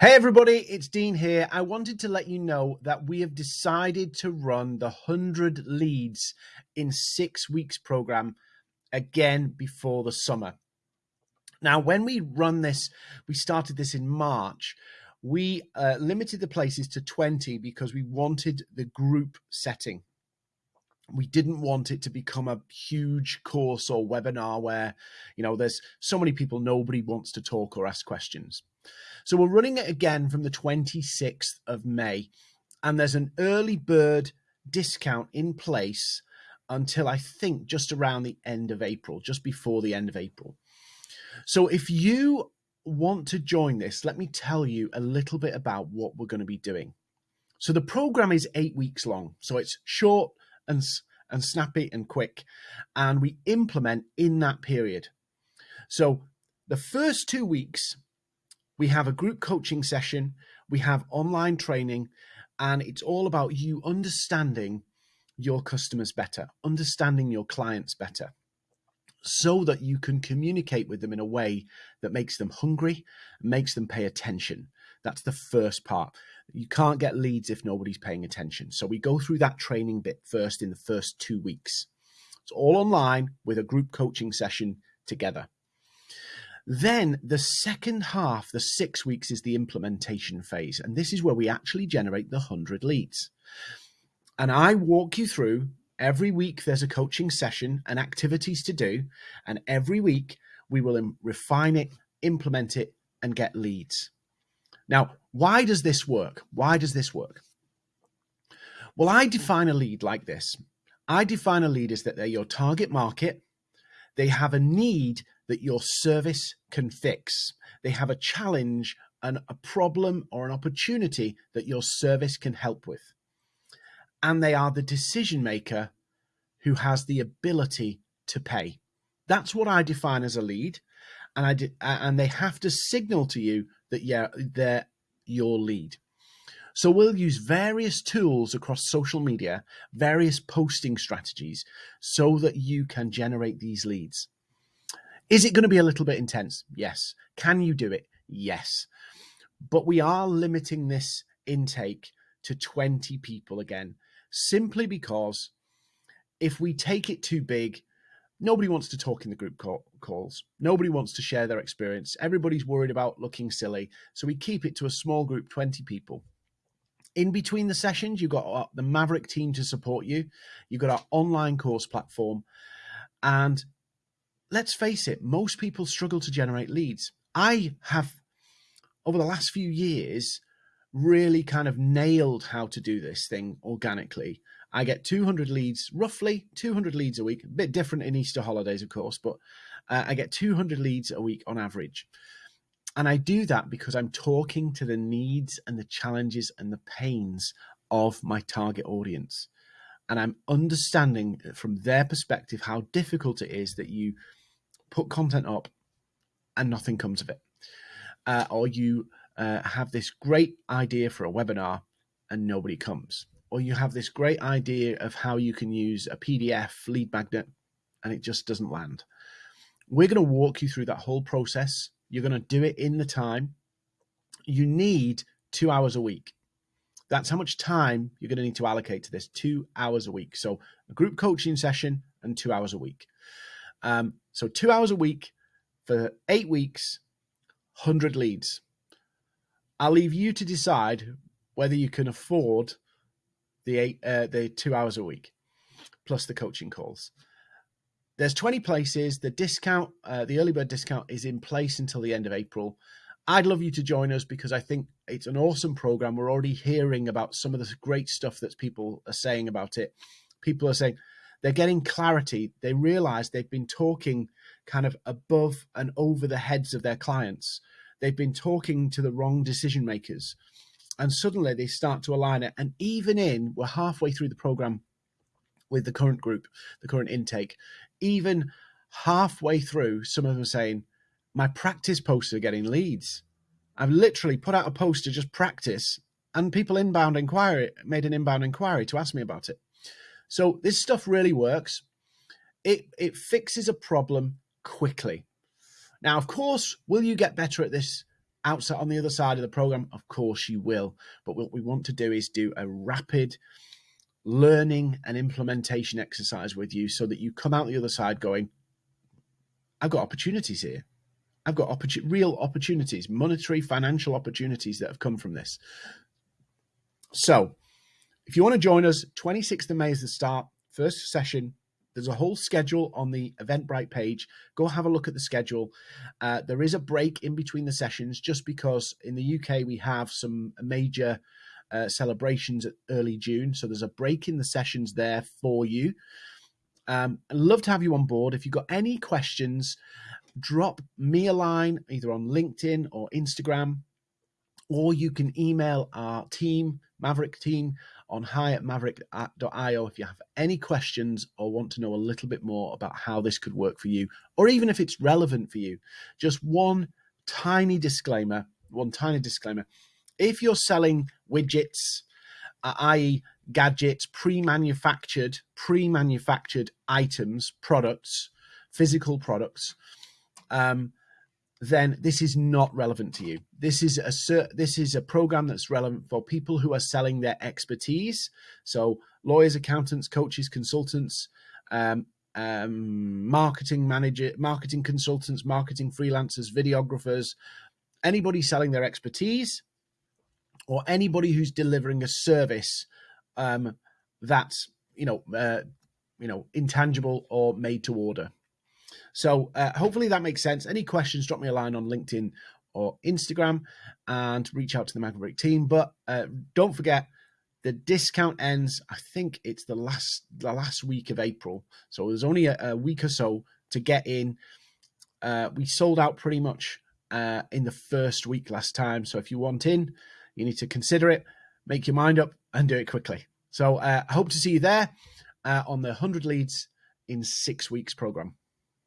Hey everybody, it's Dean here. I wanted to let you know that we have decided to run the 100 leads in six weeks program again before the summer. Now, when we run this, we started this in March. We uh, limited the places to 20 because we wanted the group setting. We didn't want it to become a huge course or webinar where, you know, there's so many people, nobody wants to talk or ask questions. So we're running it again from the 26th of May, and there's an early bird discount in place until I think just around the end of April, just before the end of April. So if you want to join this, let me tell you a little bit about what we're going to be doing. So the program is eight weeks long, so it's short and and snappy and quick, and we implement in that period. So the first two weeks we have a group coaching session, we have online training, and it's all about you understanding your customers better, understanding your clients better, so that you can communicate with them in a way that makes them hungry, makes them pay attention. That's the first part. You can't get leads if nobody's paying attention. So we go through that training bit first in the first two weeks. It's all online with a group coaching session together. Then the second half, the six weeks, is the implementation phase. And this is where we actually generate the 100 leads. And I walk you through every week, there's a coaching session and activities to do. And every week, we will refine it, implement it, and get leads. Now, why does this work? Why does this work? Well, I define a lead like this. I define a lead as that they're your target market. They have a need that your service can fix. They have a challenge and a problem or an opportunity that your service can help with. And they are the decision maker who has the ability to pay. That's what I define as a lead. And I and they have to signal to you that yeah, they're your lead. So we'll use various tools across social media, various posting strategies so that you can generate these leads. Is it going to be a little bit intense? Yes. Can you do it? Yes. But we are limiting this intake to 20 people again, simply because if we take it too big, nobody wants to talk in the group call, calls. Nobody wants to share their experience. Everybody's worried about looking silly. So we keep it to a small group, 20 people. In between the sessions, you've got uh, the Maverick team to support you. You've got our online course platform. And let's face it, most people struggle to generate leads. I have, over the last few years, really kind of nailed how to do this thing organically. I get 200 leads, roughly 200 leads a week, a bit different in Easter holidays, of course, but uh, I get 200 leads a week on average. And I do that because I'm talking to the needs and the challenges and the pains of my target audience. And I'm understanding from their perspective how difficult it is that you put content up and nothing comes of it. Uh, or you uh, have this great idea for a webinar and nobody comes. Or you have this great idea of how you can use a PDF lead magnet and it just doesn't land. We're going to walk you through that whole process. You're going to do it in the time. You need two hours a week. That's how much time you're going to need to allocate to this two hours a week. So, a group coaching session and two hours a week. Um, so two hours a week for eight weeks, 100 leads. I'll leave you to decide whether you can afford the eight, uh, the two hours a week plus the coaching calls. There's 20 places. The discount, uh, the early bird discount is in place until the end of April. I'd love you to join us because I think it's an awesome program. We're already hearing about some of the great stuff that people are saying about it. People are saying, they're getting clarity. They realize they've been talking kind of above and over the heads of their clients. They've been talking to the wrong decision makers. And suddenly they start to align it. And even in, we're halfway through the program with the current group, the current intake, even halfway through, some of them are saying, my practice posts are getting leads. I've literally put out a post to just practice and people inbound inquiry made an inbound inquiry to ask me about it. So this stuff really works. It, it fixes a problem quickly. Now, of course, will you get better at this outside on the other side of the program? Of course you will. But what we want to do is do a rapid learning and implementation exercise with you so that you come out the other side going, I've got opportunities here. I've got real opportunities, monetary, financial opportunities that have come from this. So, if you want to join us, 26th of May is the start, first session. There's a whole schedule on the Eventbrite page. Go have a look at the schedule. Uh, there is a break in between the sessions just because in the UK we have some major uh, celebrations at early June. So there's a break in the sessions there for you. Um, I'd love to have you on board. If you've got any questions, drop me a line either on LinkedIn or Instagram, or you can email our team, Maverick team, on hi at maverick.io if you have any questions or want to know a little bit more about how this could work for you, or even if it's relevant for you. Just one tiny disclaimer, one tiny disclaimer. If you're selling widgets, uh, i.e., gadgets, pre-manufactured, pre-manufactured items, products, physical products, um, then this is not relevant to you. This is a this is a program that's relevant for people who are selling their expertise. So lawyers, accountants, coaches, consultants, um, um, marketing manager, marketing consultants, marketing freelancers, videographers, anybody selling their expertise, or anybody who's delivering a service um, that's you know uh, you know intangible or made to order. So uh, hopefully that makes sense. Any questions, drop me a line on LinkedIn or Instagram and reach out to the Maverick team. But uh, don't forget, the discount ends. I think it's the last the last week of April, so there's only a, a week or so to get in. Uh, we sold out pretty much uh, in the first week last time. So if you want in, you need to consider it, make your mind up, and do it quickly. So uh, I hope to see you there uh, on the 100 Leads in Six Weeks program.